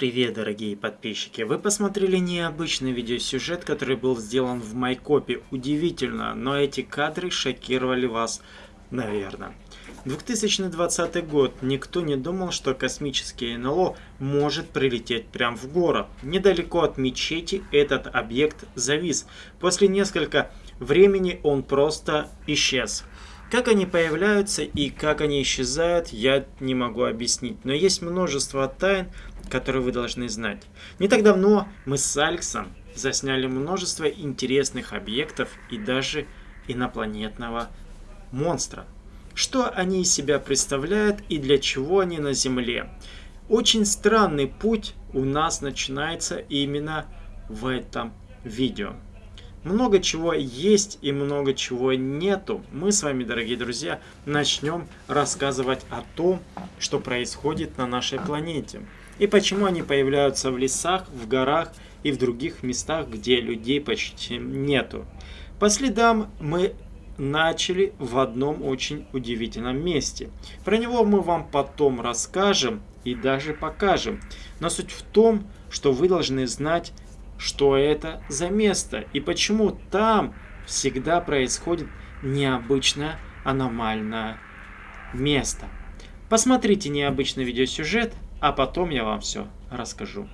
привет, дорогие подписчики! Вы посмотрели необычный видеосюжет, который был сделан в Майкопе. Удивительно, но эти кадры шокировали вас, наверное. 2020 год. Никто не думал, что космический НЛО может прилететь прямо в город. Недалеко от мечети этот объект завис. После несколько времени он просто исчез. Как они появляются и как они исчезают, я не могу объяснить. Но есть множество тайн, которые вы должны знать. Не так давно мы с Алексом засняли множество интересных объектов и даже инопланетного монстра. Что они из себя представляют и для чего они на Земле. Очень странный путь у нас начинается именно в этом видео. Много чего есть и много чего нету. Мы с вами, дорогие друзья, начнем рассказывать о том, что происходит на нашей планете. И почему они появляются в лесах, в горах и в других местах, где людей почти нету. По следам мы начали в одном очень удивительном месте. Про него мы вам потом расскажем и даже покажем. Но суть в том, что вы должны знать что это за место и почему там всегда происходит необычное аномальное место. Посмотрите необычный видеосюжет, а потом я вам все расскажу.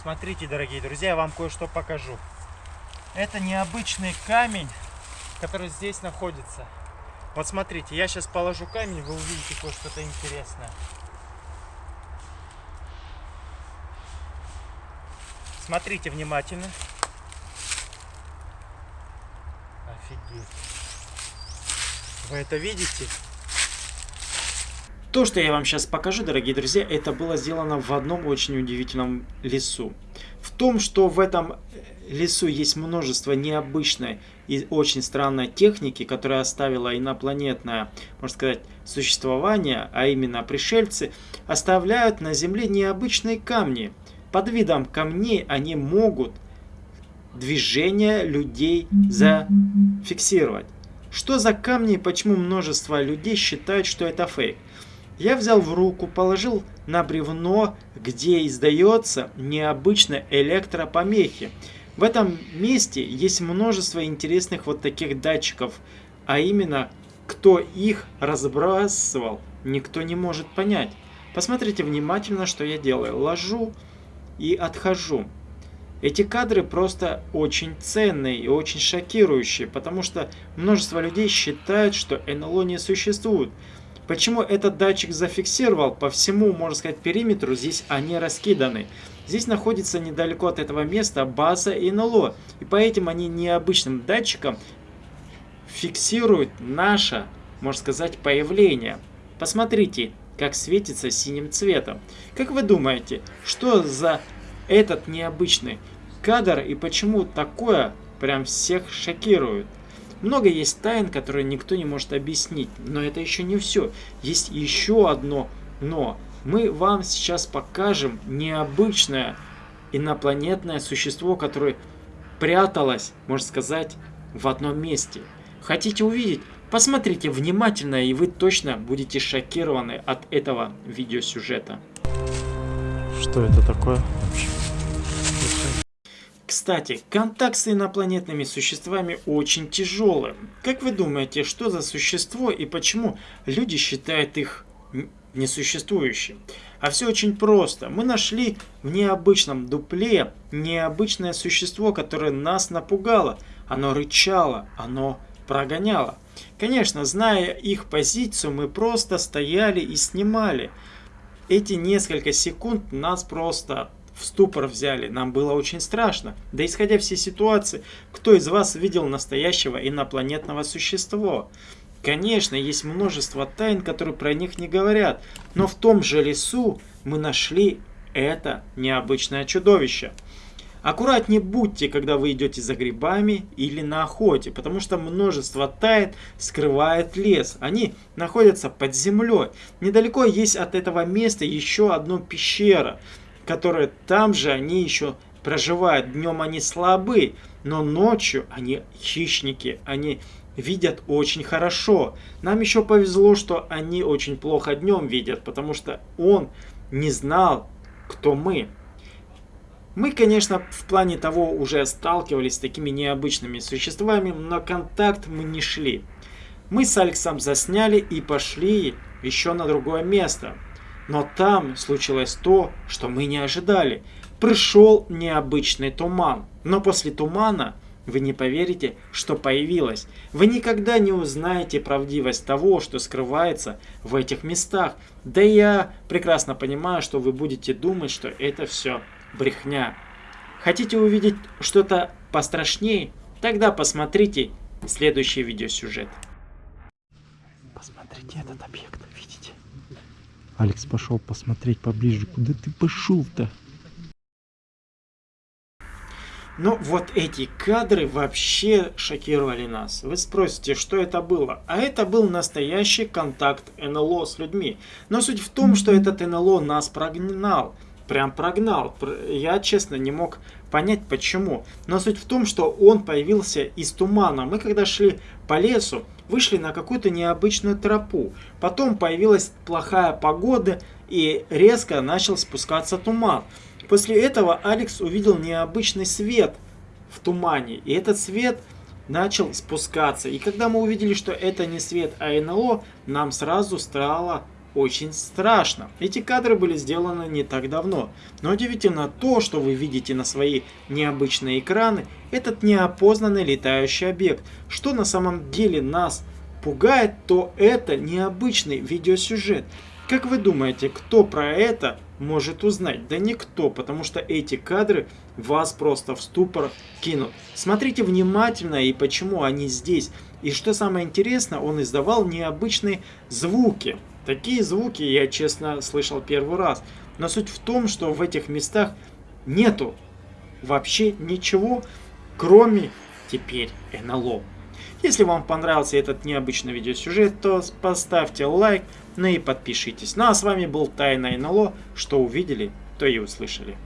Смотрите, дорогие друзья, я вам кое-что покажу. Это необычный камень, который здесь находится. Вот смотрите, я сейчас положу камень, вы увидите кое-что-то интересное. Смотрите внимательно. Офигеть. Вы это видите? То, что я вам сейчас покажу, дорогие друзья, это было сделано в одном очень удивительном лесу. В том, что в этом лесу есть множество необычной и очень странной техники, которая оставила инопланетное, можно сказать, существование, а именно пришельцы, оставляют на Земле необычные камни – под видом камней они могут движение людей зафиксировать. Что за камни и почему множество людей считают, что это фейк? Я взял в руку, положил на бревно, где издается необычно электропомехи. В этом месте есть множество интересных вот таких датчиков, а именно, кто их разбрасывал, никто не может понять. Посмотрите внимательно, что я делаю. Ложу и отхожу. Эти кадры просто очень ценные и очень шокирующие, потому что множество людей считают, что НЛО не существует. Почему этот датчик зафиксировал по всему, можно сказать, периметру, здесь они раскиданы. Здесь находится недалеко от этого места база НЛО, и по этим они необычным датчикам фиксируют наше, можно сказать, появление. Посмотрите, как светится синим цветом. Как вы думаете, что за этот необычный кадр и почему такое прям всех шокирует? Много есть тайн, которые никто не может объяснить, но это еще не все. Есть еще одно но. Мы вам сейчас покажем необычное инопланетное существо, которое пряталось, можно сказать, в одном месте. Хотите увидеть? Посмотрите внимательно, и вы точно будете шокированы от этого видеосюжета. Что это такое вообще? Кстати, контакт с инопланетными существами очень тяжелый. Как вы думаете, что за существо и почему люди считают их несуществующим? А все очень просто. Мы нашли в необычном дупле необычное существо, которое нас напугало. Оно рычало, оно прогоняло. Конечно, зная их позицию, мы просто стояли и снимали. Эти несколько секунд нас просто в ступор взяли. Нам было очень страшно. Да исходя все ситуации, кто из вас видел настоящего инопланетного существа? Конечно, есть множество тайн, которые про них не говорят. Но в том же лесу мы нашли это необычное чудовище. Аккуратнее будьте, когда вы идете за грибами или на охоте, потому что множество тайн скрывает лес. Они находятся под землей. Недалеко есть от этого места еще одна пещера, которая там же они еще проживают. Днем они слабы, но ночью они хищники, они видят очень хорошо. Нам еще повезло, что они очень плохо днем видят, потому что он не знал кто мы. Мы, конечно, в плане того уже сталкивались с такими необычными существами, но контакт мы не шли. Мы с Алексом засняли и пошли еще на другое место. Но там случилось то, что мы не ожидали. Пришел необычный туман. Но после тумана вы не поверите, что появилось. Вы никогда не узнаете правдивость того, что скрывается в этих местах. Да я прекрасно понимаю, что вы будете думать, что это все брехня. Хотите увидеть что-то пострашнее? Тогда посмотрите следующий видеосюжет. Посмотрите этот объект? Алекс пошел посмотреть поближе. Куда ты пошел-то? Но вот эти кадры вообще шокировали нас. Вы спросите, что это было? А это был настоящий контакт НЛО с людьми. Но суть в том, что этот НЛО нас прогнал прям прогнал. Я, честно, не мог понять, почему. Но суть в том, что он появился из тумана. Мы, когда шли по лесу, вышли на какую-то необычную тропу. Потом появилась плохая погода, и резко начал спускаться туман. После этого Алекс увидел необычный свет в тумане. И этот свет начал спускаться. И когда мы увидели, что это не свет, а НЛО, нам сразу стало очень страшно. Эти кадры были сделаны не так давно, но удивительно то, что вы видите на свои необычные экраны, этот неопознанный летающий объект. Что на самом деле нас пугает, то это необычный видеосюжет. Как вы думаете, кто про это может узнать? Да никто, потому что эти кадры вас просто в ступор кинут. Смотрите внимательно и почему они здесь. И что самое интересное, он издавал необычные звуки. Такие звуки я, честно, слышал первый раз. Но суть в том, что в этих местах нету вообще ничего, кроме теперь НЛО. Если вам понравился этот необычный видеосюжет, то поставьте лайк, ну и подпишитесь. Ну а с вами был Тайна НЛО. Что увидели, то и услышали.